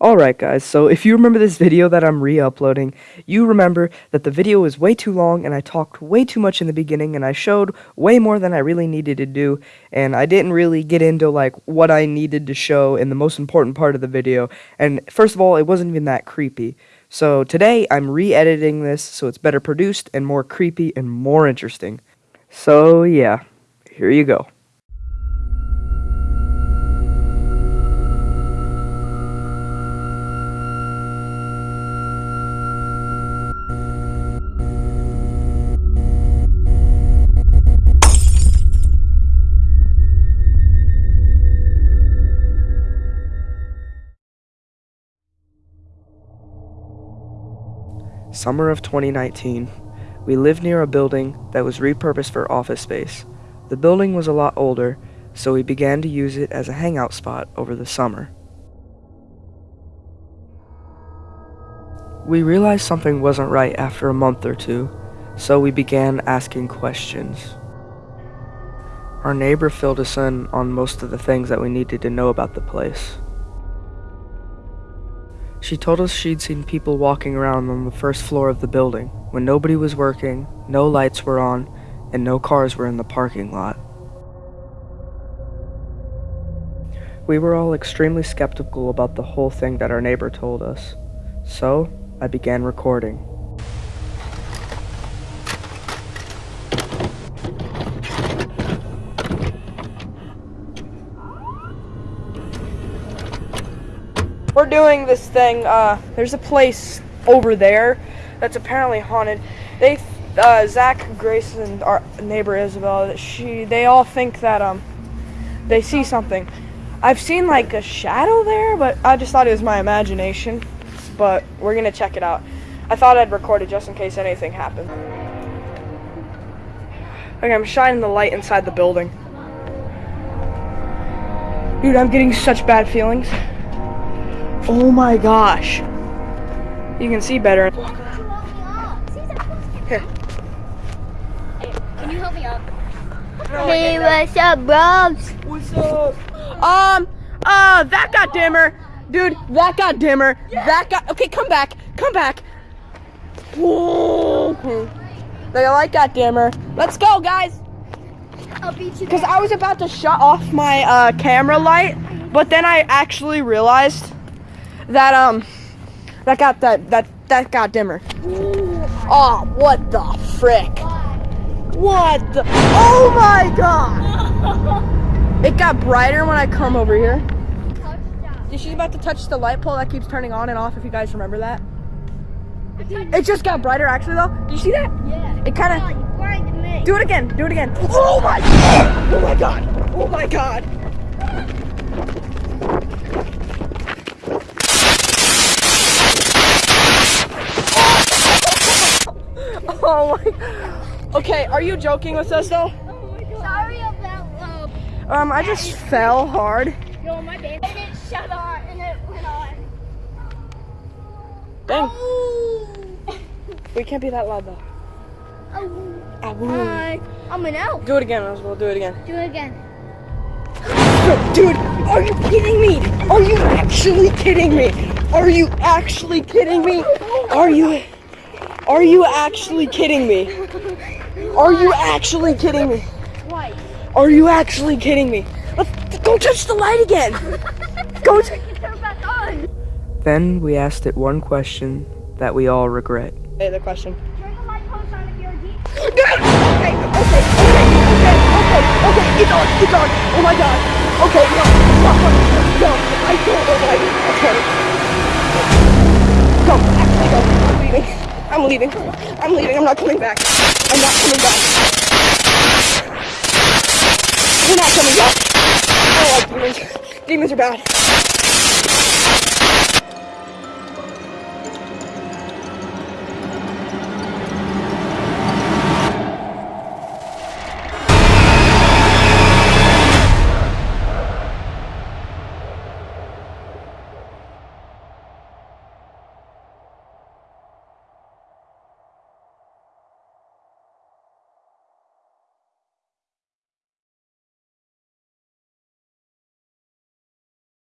Alright guys, so if you remember this video that I'm re-uploading, you remember that the video was way too long and I talked way too much in the beginning and I showed way more than I really needed to do and I didn't really get into like what I needed to show in the most important part of the video and first of all it wasn't even that creepy. So today I'm re-editing this so it's better produced and more creepy and more interesting. So yeah, here you go. Summer of 2019. We lived near a building that was repurposed for office space. The building was a lot older, so we began to use it as a hangout spot over the summer. We realized something wasn't right after a month or two, so we began asking questions. Our neighbor filled us in on most of the things that we needed to know about the place. She told us she'd seen people walking around on the first floor of the building when nobody was working, no lights were on, and no cars were in the parking lot. We were all extremely skeptical about the whole thing that our neighbor told us, so I began recording. We're doing this thing. Uh, there's a place over there that's apparently haunted. They, uh, Zach, Grace, and our neighbor Isabel, she, they all think that um, they see something. I've seen like a shadow there, but I just thought it was my imagination. But we're gonna check it out. I thought I'd record it just in case anything happened. Okay, I'm shining the light inside the building. Dude, I'm getting such bad feelings. Oh my gosh. You can see better. Here. can you help me up? hey, what's up, bros? What's up? Um, uh, that got dimmer. Dude, that got dimmer. Yeah. That got, okay, come back. Come back. Whoa. The light got dimmer. Let's go, guys. I'll beat you. Because I was about to shut off my uh, camera light, but then I actually realized that um that got that that that got dimmer. Oh, what the frick? What the? Oh my god! It got brighter when I come over here. She's about to touch the light pole that keeps turning on and off. If you guys remember that. It just got brighter actually though. Did you see that? Yeah. It kind of. Do it again. Do it again. Oh my god! Oh my god! Oh my god! Oh my. Okay, are you joking with us though? Oh Sorry about um. Um, I just fell hard. Yo, my baby it shut on and it went on. Dang. Oh. we can't be that loud though. Oh. Hi. I'm an elf. Do it again, as well. Do it again. Do it again. Dude, are you kidding me? Are you actually kidding me? Are you actually kidding me? Are you? Are you actually kidding me? Are you actually kidding me? What? Are you actually kidding me? Let's go touch the light again. go. t- turn back on. Then we asked it one question that we all regret. Hey, the question. Turn the light post on if you're deep. Okay, okay, okay, okay, okay, okay, it's on, it's on. Oh my god. Okay, no, stop, no, I don't know why. Okay. Go, actually go. I'm leaving. I'm leaving. I'm leaving. I'm not coming back. I'm not coming back. We're not coming back. I don't like demons. Demons are bad.